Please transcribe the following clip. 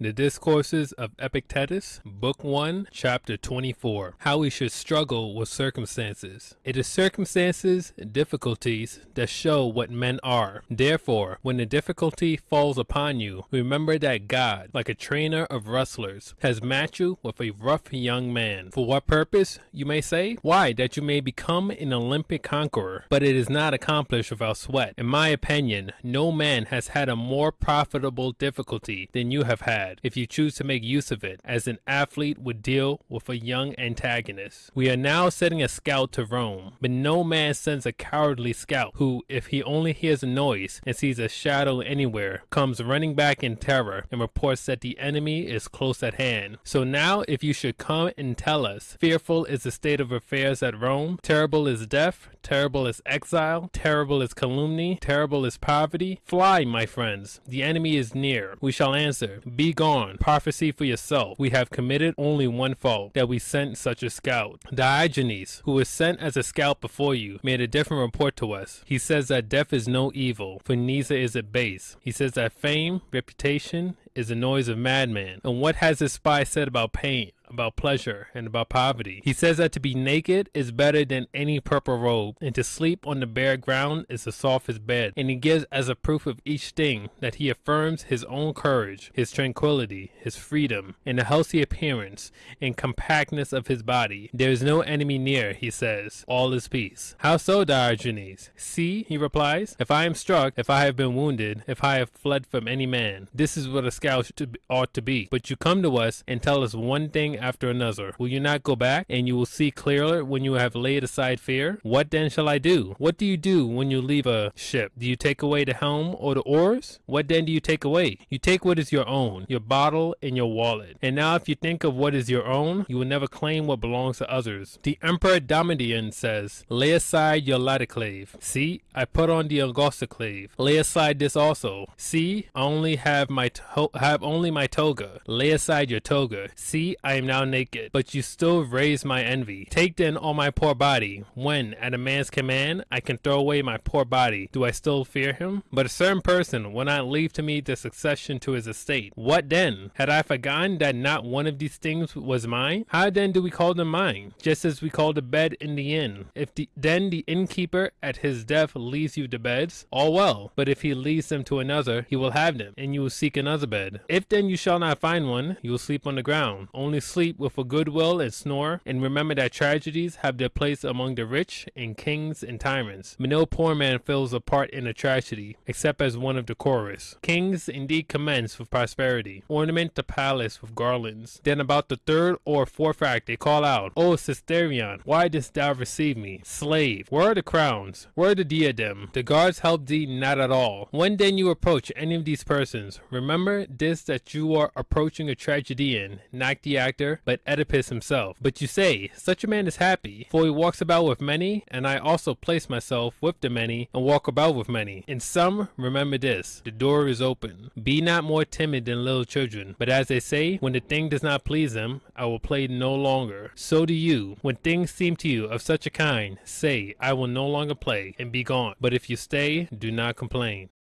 The Discourses of Epictetus, Book 1, Chapter 24 How we should struggle with circumstances. It is circumstances, difficulties, that show what men are. Therefore, when the difficulty falls upon you, remember that God, like a trainer of wrestlers, has matched you with a rough young man. For what purpose, you may say? Why, that you may become an Olympic conqueror. But it is not accomplished without sweat. In my opinion, no man has had a more profitable difficulty than you have had if you choose to make use of it, as an athlete would deal with a young antagonist. We are now sending a scout to Rome, but no man sends a cowardly scout who, if he only hears a noise and sees a shadow anywhere, comes running back in terror and reports that the enemy is close at hand. So now, if you should come and tell us, fearful is the state of affairs at Rome, terrible is death, terrible is exile, terrible is calumny, terrible is poverty, fly, my friends, the enemy is near. We shall answer, Be gone, prophecy for yourself. We have committed only one fault, that we sent such a scout. Diogenes, who was sent as a scout before you, made a different report to us. He says that death is no evil, for neither is it base. He says that fame, reputation, is the noise of madman. And what has this spy said about pain? About pleasure and about poverty. He says that to be naked is better than any purple robe, and to sleep on the bare ground is the softest bed. And he gives as a proof of each thing that he affirms his own courage, his tranquility, his freedom, and the healthy appearance and compactness of his body. There is no enemy near, he says. All is peace. How so, Diogenes? See, he replies, if I am struck, if I have been wounded, if I have fled from any man, this is what a scout ought to be. But you come to us and tell us one thing after another. Will you not go back, and you will see clearer when you have laid aside fear? What then shall I do? What do you do when you leave a ship? Do you take away the helm or the oars? What then do you take away? You take what is your own, your bottle and your wallet. And now if you think of what is your own, you will never claim what belongs to others. The Emperor Domitian says, Lay aside your laticlave. See, I put on the angusticlave. Lay aside this also. See, I only have my have only my toga. Lay aside your toga. See, I am now naked, but you still raise my envy. Take then all my poor body. When, at a man's command, I can throw away my poor body, do I still fear him? But a certain person will not leave to me the succession to his estate. What then? Had I forgotten that not one of these things was mine? How then do we call them mine? Just as we call the bed in the inn. If the, then the innkeeper at his death leaves you the beds, all well. But if he leaves them to another, he will have them, and you will seek another bed. If then you shall not find one, you will sleep on the ground. Only sleep sleep with a good will and snore, and remember that tragedies have their place among the rich and kings and tyrants. But no poor man fills a part in a tragedy, except as one of the chorus. Kings indeed commence with prosperity, ornament the palace with garlands. Then about the third or fourth act they call out, O Cithaeron, why didst thou receive me? Slave, where are the crowns? Where the diadem? The guards help thee not at all. When then you approach any of these persons, remember this that you are approaching a tragedian, not the actor but Oedipus himself. But you say, such a man is happy, for he walks about with many, and I also place myself with the many, and walk about with many. In sum, remember this, the door is open. Be not more timid than little children, but as they say, when the thing does not please them, I will play no longer. So do you, when things seem to you of such a kind, say, I will no longer play, and be gone. But if you stay, do not complain.